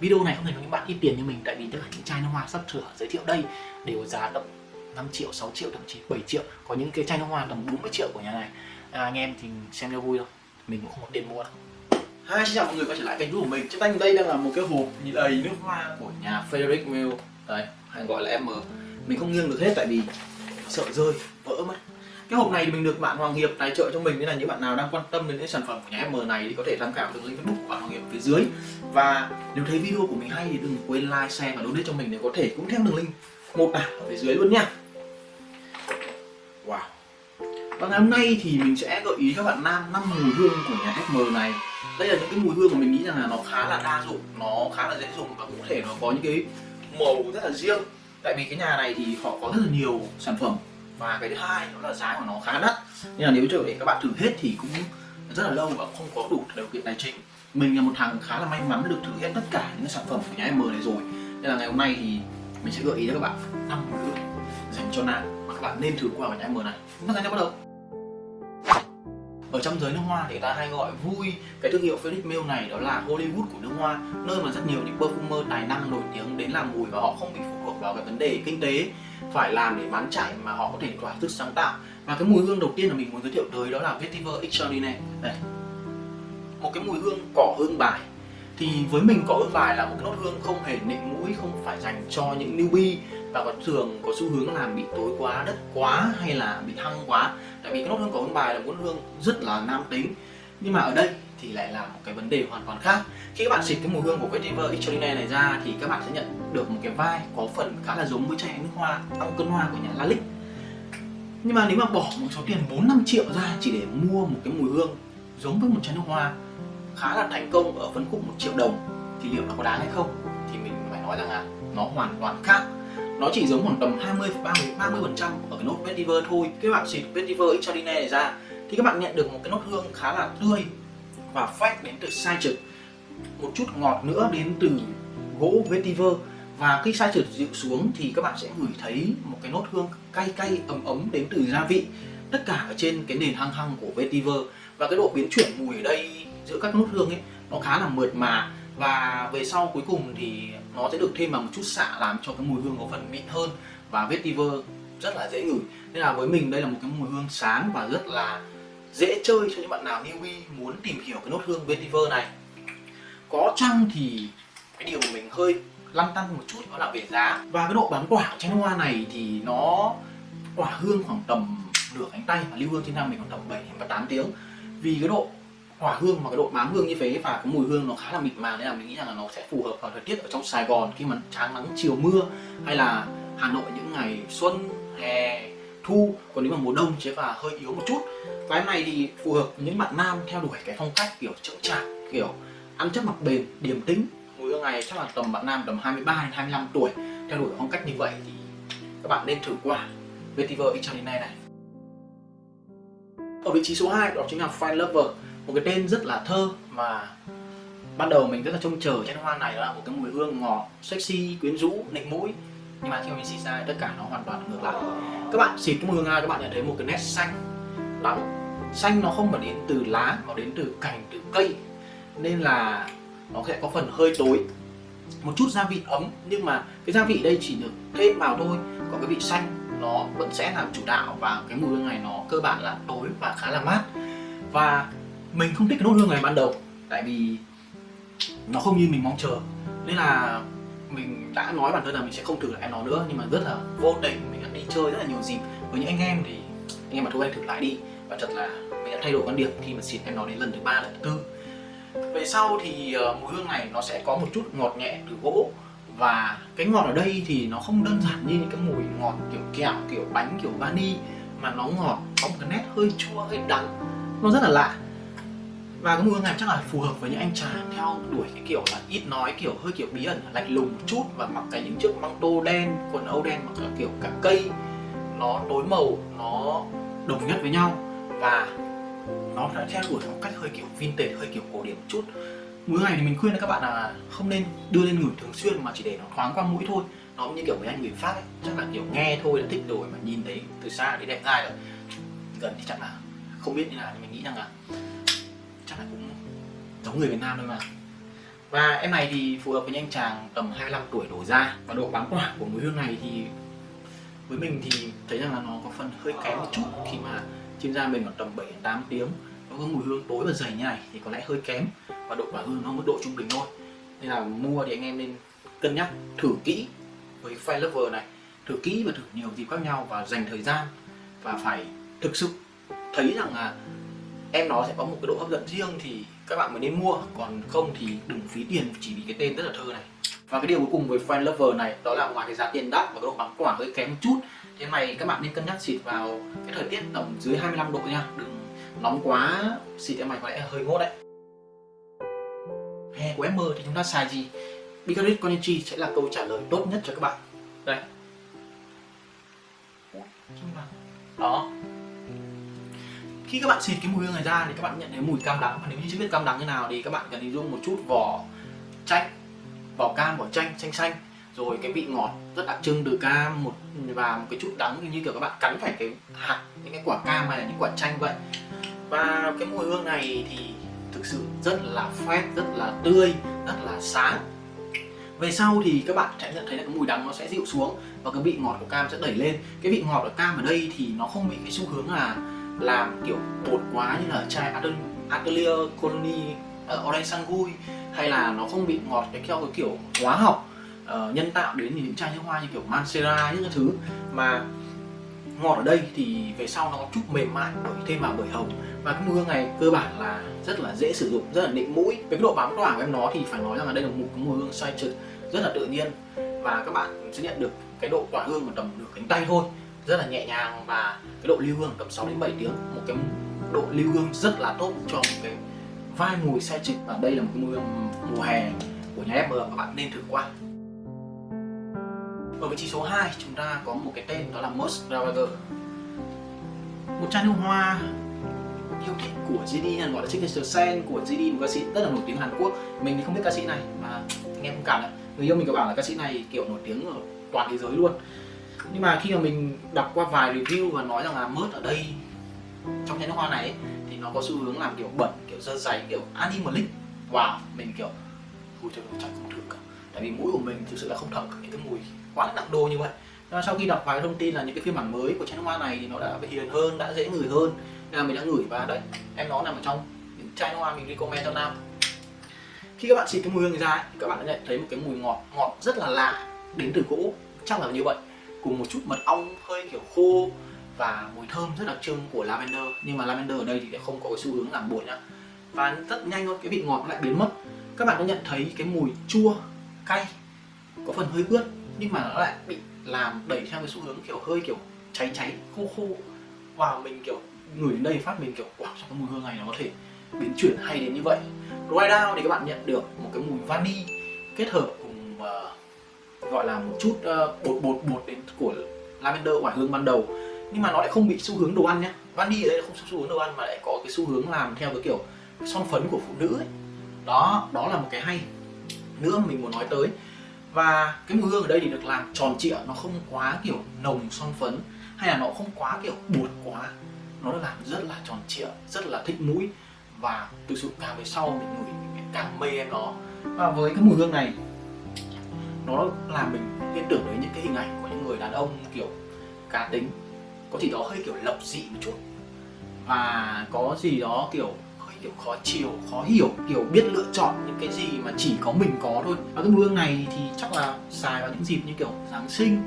video này không thể nói những bạn ít tiền như mình tại vì tất cả những chai nước hoa sắp sửa giới thiệu đây đều giá tầm 5 triệu 6 triệu thậm chí 7 triệu. Có những cái chai nước hoa tầm 40 triệu của nhà này. À, anh em thì xem cho vui thôi. Mình cũng không có tiền mua đâu. Hi, xin chào mọi người quay trở lại kênh của mình. Trên tay đây đang là một cái hộp đầy nước hoa của nhà Frederick Mill. Đấy, hay gọi là M. Mình không nghiêng được hết tại vì sợ rơi, vỡ mất cái hộp này thì mình được bạn Hoàng Hiệp tài trợ cho mình nên là những bạn nào đang quan tâm đến những sản phẩm của nhà M này thì có thể tham khảo đường link Facebook của bạn Hoàng Hiệp phía dưới. Và nếu thấy video của mình hay thì đừng quên like, share và donate cho mình để có thể cũng theo đường link một đảo ở phía dưới luôn nha. Wow. Và ngày hôm nay thì mình sẽ gợi ý các bạn nam năm mùi hương của nhà SM này. Đây là những cái mùi hương mà mình nghĩ rằng là nó khá là đa dụng nó khá là dễ dùng và cũng thể nó có những cái màu rất là riêng. Tại vì cái nhà này thì họ có rất là nhiều sản phẩm và cái thứ hai đó là giá của nó khá đắt. Nên là nếu cho để các bạn thử hết thì cũng rất là lâu và không có đủ điều kiện tài chính. Mình là một thằng khá là may mắn được thử hết tất cả những sản phẩm của nhà M này rồi. Nên là ngày hôm nay thì mình sẽ gợi ý cho các bạn năm hương dành cho nam mà các bạn nên thử qua ở nhà M này. Chúng ta bắt đầu. Ở trong giới nước hoa thì người ta hay gọi vui. Cái thương hiệu Felix Mill này đó là Hollywood của nước hoa nơi mà rất nhiều những perfumer tài năng nổi tiếng đến làm mùi và họ không bị phụ thuộc vào cái vấn đề kinh tế phải làm để bán chạy mà họ có thể thỏa sức sáng tạo. Và cái mùi hương đầu tiên là mình muốn giới thiệu tới đó là Vetiver Extraordinaire. Đây. Một cái mùi hương cỏ hương bài. Thì với mình cỏ hương bài là một cái nốt hương không hề nịnh mũi, không phải dành cho những newbie và có thường có xu hướng làm bị tối quá, đất quá hay là bị thăng quá. Tại vì cái nốt hương cỏ hương bài là một hương rất là nam tính. Nhưng mà ở đây thì lại là một cái vấn đề hoàn toàn khác. Khi các bạn xịt cái mùi hương của Vetiver Extraordinaire này ra thì các bạn sẽ nhận được một cái vai có phần khá là giống với chai nước hoa tăng cân hoa của nhà Lalique nhưng mà nếu mà bỏ một số tiền 4 5 triệu ra chỉ để mua một cái mùi hương giống với một chai nước hoa khá là thành công ở phân khúc một triệu đồng, thì liệu nó có đáng hay không? Thì mình phải nói rằng là nó hoàn toàn khác. Nó chỉ giống khoảng tầm 20 30 30 phần trăm ở cái nốt vetiver thôi. Các bạn xịt vetiver extraordinaire này ra thì các bạn nhận được một cái nốt hương khá là tươi và phách đến từ sai trực một chút ngọt nữa đến từ gỗ vetiver. Và khi sai trực dịu xuống thì các bạn sẽ ngửi thấy một cái nốt hương cay cay, ấm ấm đến từ gia vị. Tất cả ở trên cái nền hăng hăng của vetiver. Và cái độ biến chuyển mùi ở đây giữa các nốt hương ấy, nó khá là mượt mà. Và về sau cuối cùng thì nó sẽ được thêm vào một chút xạ làm cho cái mùi hương có phần mịn hơn. Và vetiver rất là dễ ngửi. Nên là với mình đây là một cái mùi hương sáng và rất là dễ chơi cho những bạn nào newbie muốn tìm hiểu cái nốt hương vetiver này. Có chăng thì cái điều mà mình hơi lăn tăn một chút đó là về giá. Và cái độ bán quả của chai hoa này thì nó quả hương khoảng tầm nửa cánh tay và lưu hương trên năm mình khoảng tầm 7 và 8 tiếng. Vì cái độ hỏa hương và cái độ bám hương như thế và cái mùi hương nó khá là mịt màng nên là mình nghĩ rằng là nó sẽ phù hợp vào thời tiết ở trong Sài Gòn khi mà tráng nắng chiều mưa hay là Hà Nội những ngày xuân, hè thu, còn nếu mà mùa đông chế và hơi yếu một chút, cái này thì phù hợp với những bạn nam theo đuổi cái phong cách kiểu chững chạc, kiểu ăn chất mặc bền, điềm tĩnh. Mùi hương này chắc là tầm bạn nam tầm 23 đến 25 tuổi, theo đuổi phong cách như vậy thì các bạn nên thử qua. Vetiver Extraordinaire này. Ở vị trí số 2 đó chính là Fine Lover, một cái tên rất là thơ mà ban đầu mình rất là trông chờ trên hoa này là một cái mùi hương ngọt, sexy, quyến rũ, nịnh mũi nhưng mà khi mà mình xịt ra tất cả nó hoàn toàn ngược lại. Các bạn xịt cái mùi hương ra, các bạn nhận thấy một cái nét xanh. Đậm xanh nó không phải đến từ lá mà đến từ cành, từ cây. Nên là nó sẽ có phần hơi tối. Một chút gia vị ấm, nhưng mà cái gia vị đây chỉ được thêm vào thôi. Còn cái vị xanh, nó vẫn sẽ là chủ đạo và cái mùi hương này nó cơ bản là tối và khá là mát. Và mình không thích cái nốt hương này ban đầu, tại vì nó không như mình mong chờ. Nên là mình đã nói bản thân là mình sẽ không thử lại nó nữa nhưng mà rất là vô tình mình đã đi chơi rất là nhiều dịp với những anh em thì anh em mà thôi anh thử lại đi. Và thật là mình đã thay đổi quan điểm khi mà xịt em nó đến lần thứ ba lần thứ tư. Về sau thì uh, mùi hương này nó sẽ có một chút ngọt nhẹ từ gỗ. Và cái ngọt ở đây thì nó không đơn giản như những cái mùi ngọt kiểu kẹo kiểu bánh kiểu vani mà nó ngọt có một cái nét hơi chua hơi đắng. Nó rất là lạ và cái mùi hương này chắc là phù hợp với những anh chàng theo đuổi cái kiểu là ít nói, kiểu hơi kiểu bí ẩn, lạnh lùng một chút. Và mặc cái những chiếc măng tô đen, quần âu đen, mặc kiểu cả cây. Nó tối màu, nó đồng nhất với nhau. Và nó đã theo đuổi phong cách hơi kiểu vintage, hơi kiểu cổ điển một chút. Mùi hương này thì mình khuyên các bạn là không nên đưa lên ngửi thường xuyên, mà chỉ để nó thoáng qua mũi thôi. Nó cũng như kiểu mấy anh người pháp ấy, chắc là kiểu nghe thôi đã thích rồi, mà nhìn thấy từ xa thì đẹp ngay rồi. Gần thì chắc là không biết như nào, nhưng mình nghĩ rằng là chắc là cũng giống người Việt Nam thôi mà. Và em này thì phù hợp với anh chàng tầm 25 tuổi đổ ra và độ bám quả của mùi hương này thì với mình thì thấy rằng là nó có phần hơi kém một chút khi mà trên da mình khoảng tầm 7 8 tiếng. Nó có mùi hương tối và dày như này thì có lẽ hơi kém và độ tỏa hương nó mức độ trung bình thôi. Nên là mua thì anh em nên cân nhắc, thử kỹ với file Lover này. Thử kỹ và thử nhiều dịp khác nhau và dành thời gian và phải thực sự thấy rằng là em nó sẽ có một cái độ hấp dẫn riêng thì các bạn mới nên mua. Còn không thì đừng phí tiền, chỉ vì cái tên rất là thơ này. Và cái điều cuối cùng với Friend Lover này, đó là ngoài cái giá tiền đắt và cái độ bán quả hơi kém một chút, thế này các bạn nên cân nhắc xịt vào cái thời tiết tầm dưới 25 độ nha. Đừng nóng quá, xịt em mày có lẽ hơi ngốt đấy. Hè của em mơ thì chúng ta xài gì? Bigaret Konichi sẽ là câu trả lời tốt nhất cho các bạn. Đây. Đó khi các bạn xịt cái mùi hương này ra thì các bạn nhận thấy mùi cam đắng. Và nếu như chưa biết cam đắng như nào thì các bạn cần hình dung một chút vỏ chanh, vỏ cam, vỏ chanh chanh xanh. Rồi cái vị ngọt rất đặc trưng từ cam một, và một cái chút đắng như kiểu các bạn cắn phải cái hạt, những cái quả cam hay là những quả chanh vậy. Và cái mùi hương này thì thực sự rất là fresh rất là tươi, rất là sáng. Về sau thì các bạn sẽ nhận thấy là cái mùi đắng nó sẽ dịu xuống và cái vị ngọt của cam sẽ đẩy lên. Cái vị ngọt của cam ở đây thì nó không bị cái xu hướng là làm kiểu bột quá như là chai Atelier Colony uh, Orange Sangui hay là nó không bị ngọt cái theo cái kiểu hóa học uh, nhân tạo đến những chai nước hoa như kiểu Mancera những cái thứ. Mà ngọt ở đây thì về sau nó có chút mềm mại bởi thêm vào bởi hồng. Và cái mùi hương này cơ bản là rất là dễ sử dụng rất là nịnh mũi. Với cái độ bám tỏa của em nó thì phải nói rằng là đây là một cái mùi hương xoay trực rất là tự nhiên. Và các bạn sẽ nhận được cái độ tỏa hương mà tầm được cánh tay thôi rất là nhẹ nhàng và cái độ lưu hương tầm 6 đến 7 tiếng, một cái độ lưu hương rất là tốt cho một cái vai mùi xe trực và đây là một cái mùi mùa hè của nhà FM các bạn nên thử qua. Ở vị trí số 2 chúng ta có một cái tên đó là Most Ravager một chai nước hoa yêu thích của GD gọi là Signature Scent của GD một ca sĩ rất là nổi tiếng Hàn Quốc. Mình thì không biết ca sĩ này mà anh em không cảm này người yêu mình có bảo là ca sĩ này kiểu nổi tiếng ở toàn thế giới luôn nhưng mà khi mà mình đọc qua vài review và nói rằng là mớt ở đây trong chai nước hoa này ấy, thì nó có xu hướng làm kiểu bẩn kiểu dơ giấy kiểu animalic. Wow mình kiểu ui trời chắc không thử cả. Tại vì mũi của mình thực sự là không thở những cái mùi quá là nặng đô như vậy. Nhưng sau khi đọc vài thông tin là những cái phiên bản mới của chai nước hoa này thì nó đã hiền hơn đã dễ ngửi hơn. Nên là mình đã ngửi và đấy em nó nằm ở trong những chai nước hoa mình recommend cho nam. Khi các bạn xịt cái mùi hương ra thì các bạn sẽ nhận thấy một cái mùi ngọt ngọt rất là lạ đến từ gỗ chắc là như vậy cùng một chút mật ong hơi kiểu khô và mùi thơm rất đặc trưng của lavender. Nhưng mà lavender ở đây thì không có cái xu hướng làm buồn nhá. Và rất nhanh thôi cái vị ngọt lại biến mất. Các bạn có nhận thấy cái mùi chua cay có phần hơi ướt nhưng mà nó lại bị làm đẩy theo cái xu hướng kiểu hơi kiểu cháy cháy khô khô. Và mình kiểu ngửi đến đây phát mình kiểu wow sao cái mùi hương này nó có thể biến chuyển hay đến như vậy? Dry down thì các bạn nhận được một cái mùi vani kết hợp cùng uh, gọi là một chút uh, bột bột bột đến của lavender quả hương ban đầu. Nhưng mà nó lại không bị xu hướng đồ ăn nhá. Vani ở đây không xu hướng đồ ăn mà lại có cái xu hướng làm theo cái kiểu son phấn của phụ nữ ấy. Đó đó là một cái hay. Nữa mình muốn nói tới. Và cái mùi hương ở đây thì được làm tròn trịa nó không quá kiểu nồng son phấn hay là nó không quá kiểu bột quá. Nó được làm rất là tròn trịa rất là thích mũi. Và thực sự càng về sau mình ngửi mình càng mê em nó. Và với cái mùi hương này nó làm mình liên tưởng đến những cái hình ảnh của những người đàn ông kiểu cá tính. Có gì đó hơi kiểu lập dị một chút. Và có gì đó kiểu hơi kiểu khó chiều khó hiểu kiểu biết lựa chọn những cái gì mà chỉ có mình có thôi. Và cái gương này thì chắc là xài vào những dịp như kiểu giáng sinh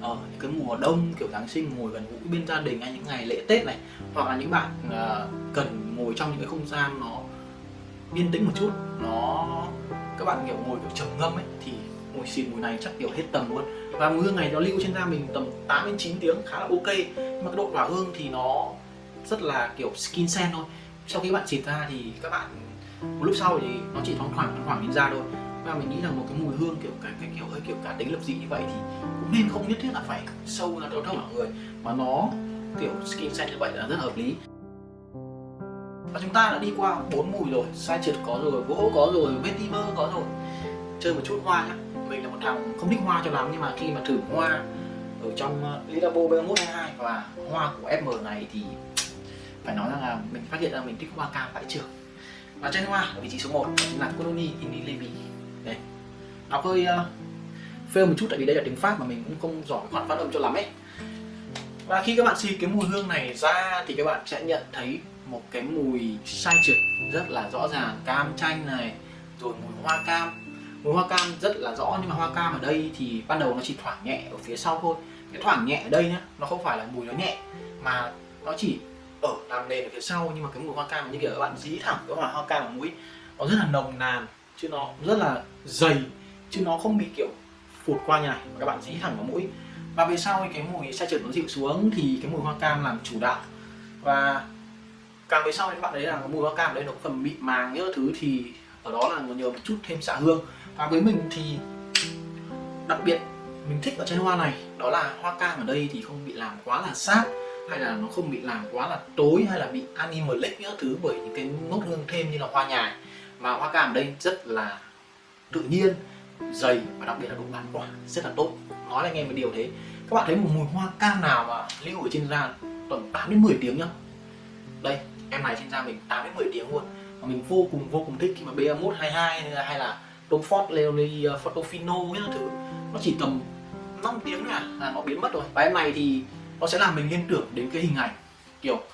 ở những cái mùa đông kiểu giáng sinh ngồi gần gũi bên gia đình hay những ngày lễ tết này. Hoặc là những bạn uh, cần ngồi trong những cái không gian nó yên tĩnh một chút. Nó các bạn kiểu ngồi kiểu trầm ngâm ấy mùi xịt mùi này chắc kiểu hết tầm luôn. Và mùi hương này nó lưu trên da mình tầm 8 đến 9 tiếng khá là ok. Nhưng mà cái độ tỏa hương thì nó rất là kiểu skin scent thôi. Sau khi bạn xịt ra thì các bạn một lúc sau thì nó chỉ thoáng thoảng thoáng thoảng lên da thôi. Và mình nghĩ là một cái mùi hương kiểu cái, cái kiểu hơi kiểu cá tính lập dị như vậy thì cũng nên không nhất thiết là phải sâu là ra cho mọi người. Mà nó kiểu skin scent như vậy là rất hợp lý. Và chúng ta đã đi qua bốn mùi rồi. Sai trượt có rồi gỗ có rồi vetiver có rồi. Chơi một chút hoa nhá mình là một thằng không thích hoa cho lắm nhưng mà khi mà thử hoa ở trong ờ, Lilabo B122 và hoa của FM này thì phải nói rằng là mình phát hiện ra mình thích hoa cam vãi trường. Và trên hoa ở vị trí số 1 chính là Colony Inilevi đây đọc hơi uh, ờ, fail một chút tại vì đây là tiếng Pháp mà mình cũng không giỏi khoản phát âm cho lắm ấy. Và khi các bạn xịt cái mùi hương này ra thì các bạn sẽ nhận thấy một cái mùi sai trượt rất là rõ ràng cam chanh này rồi mùi hoa cam mùi hoa cam rất là rõ, nhưng mà hoa cam ở đây thì ban đầu nó chỉ thoảng nhẹ ở phía sau thôi. Cái thoảng nhẹ ở đây nhá, nó không phải là mùi nó nhẹ, mà nó chỉ ở làm nền ở phía sau. Nhưng mà cái mùi hoa cam như kiểu các bạn dí thẳng cái hoa hoa cam ở mũi, nó rất là nồng nàn, chứ nó rất là dày, chứ nó không bị kiểu phụt qua như này mà các bạn dí thẳng vào mũi. Và về sau cái mùi xe trượt nó dịu xuống thì cái mùi hoa cam làm chủ đạo. Và càng về sau thì các bạn thấy là cái mùi hoa cam ở đây nó phần mịn màng những thứ thì ở đó là nhờ một chút thêm xạ hương và với mình thì đặc biệt mình thích ở trên hoa này, đó là hoa cam ở đây thì không bị làm quá là sát, hay là nó không bị làm quá là tối, hay là bị animalic những thứ bởi những cái nốt hương thêm như là hoa nhài. Mà hoa cam ở đây rất là tự nhiên, dày và đặc biệt là độ bản quả rất là tốt. Nói là nghe một điều thế. Các bạn thấy một mùi hoa cam nào mà lưu ở trên da tầm 8 đến 10 tiếng nhá? Đây, em này trên da mình 8 đến 10 tiếng luôn. Và mình vô cùng vô cùng thích khi mà BA122 hay là Tom Ford Leone Photofino ờ, những thứ. Nó chỉ tầm 5 tiếng là, là nó biến mất rồi. Và em này thì nó sẽ làm mình liên tưởng đến cái hình ảnh kiểu